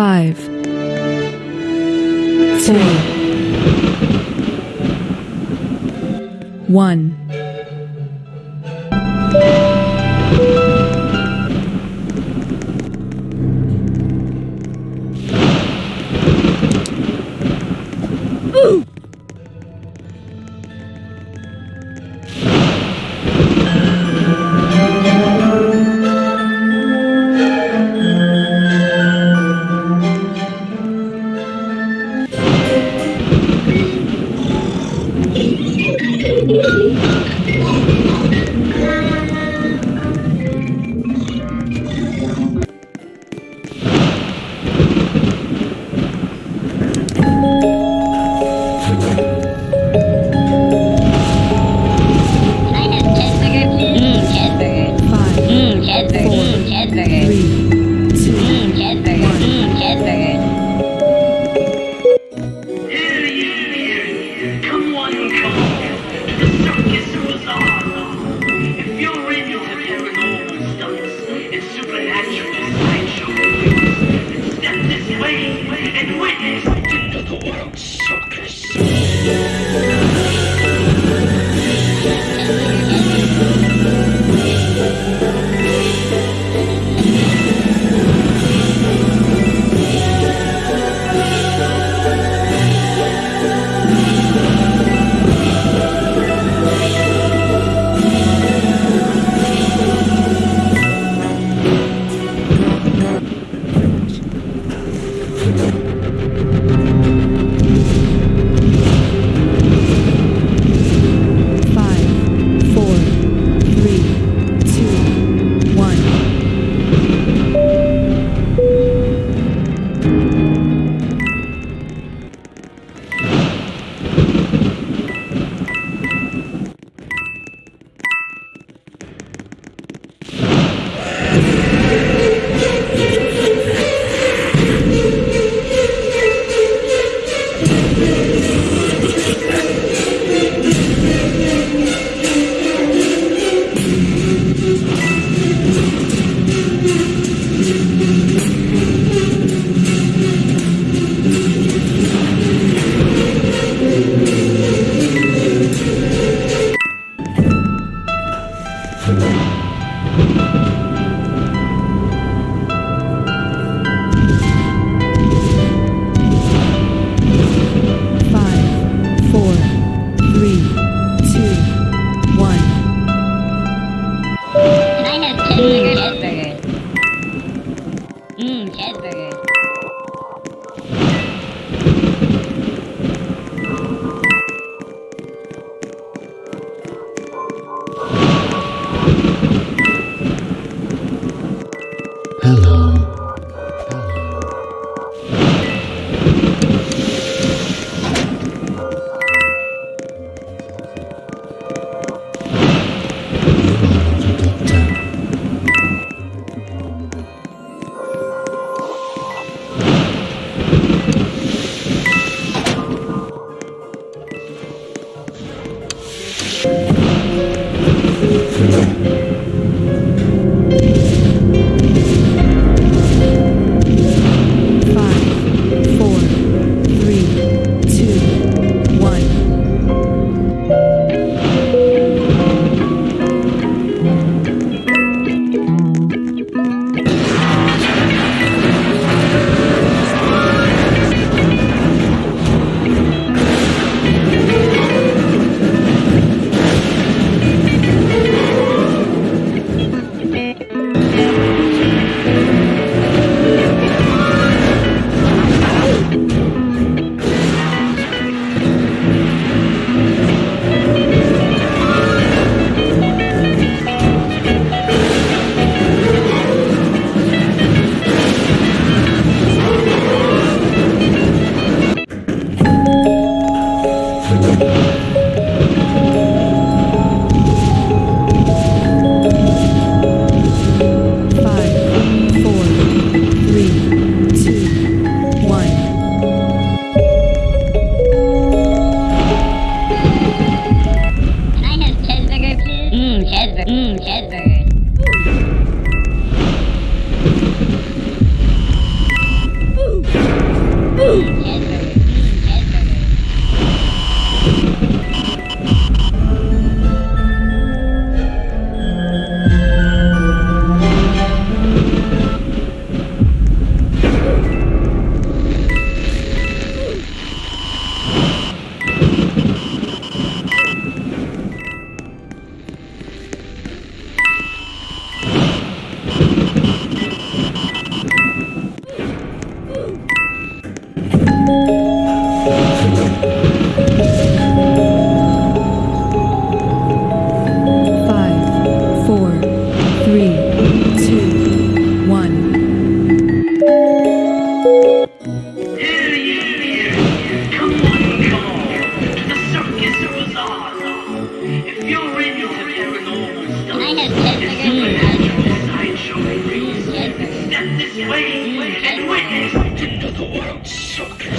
five, four, one. And witness into the world circus.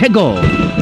Let's go!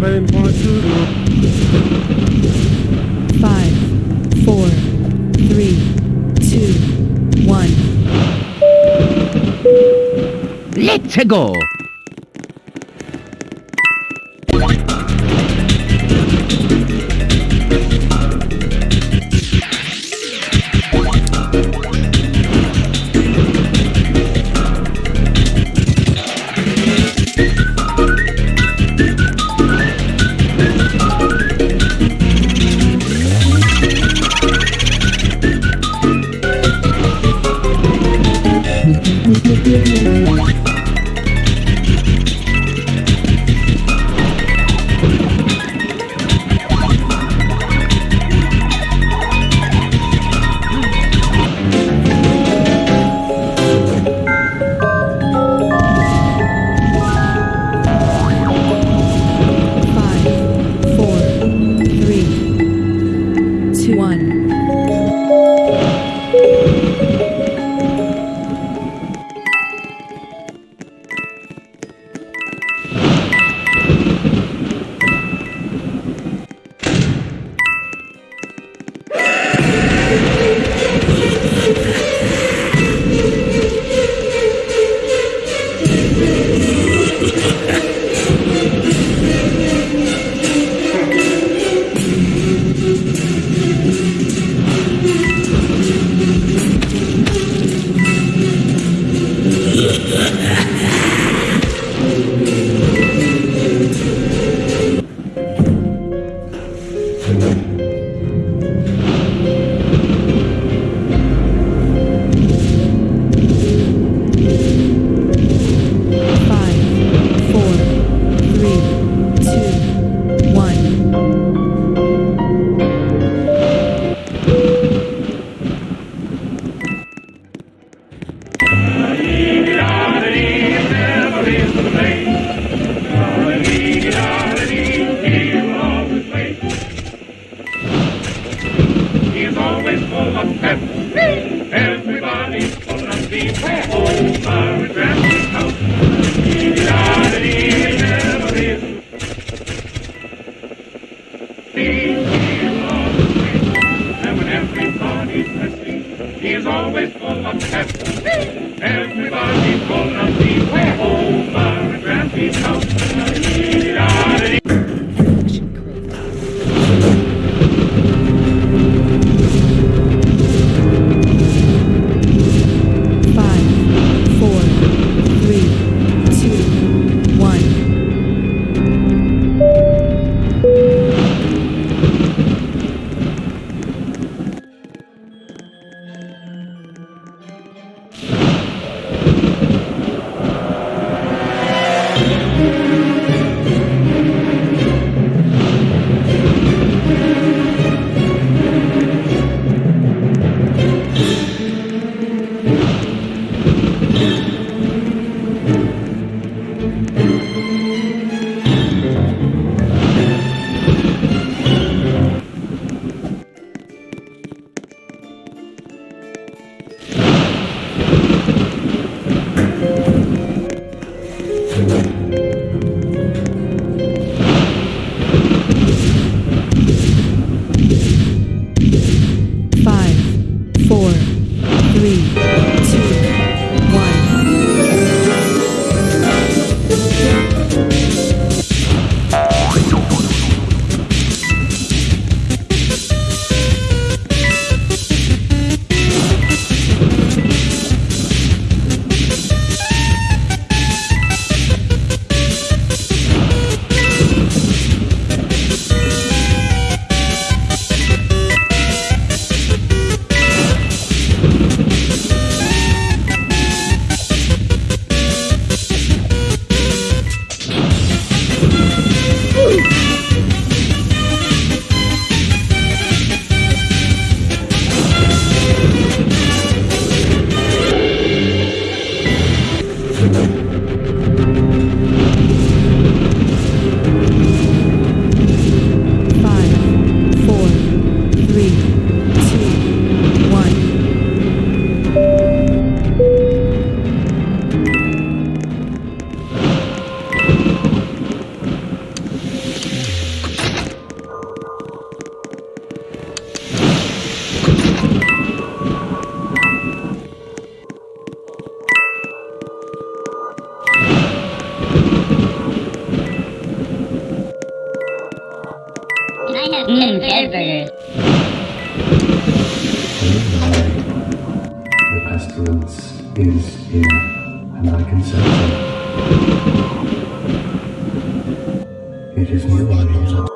very important. Five, four, three, two, one. Let's go! He is always full of pep. Everybody's full of pep. Mm, mm, the pestilence is here, and I can sense it. It is nearby now.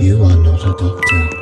You are not a doctor.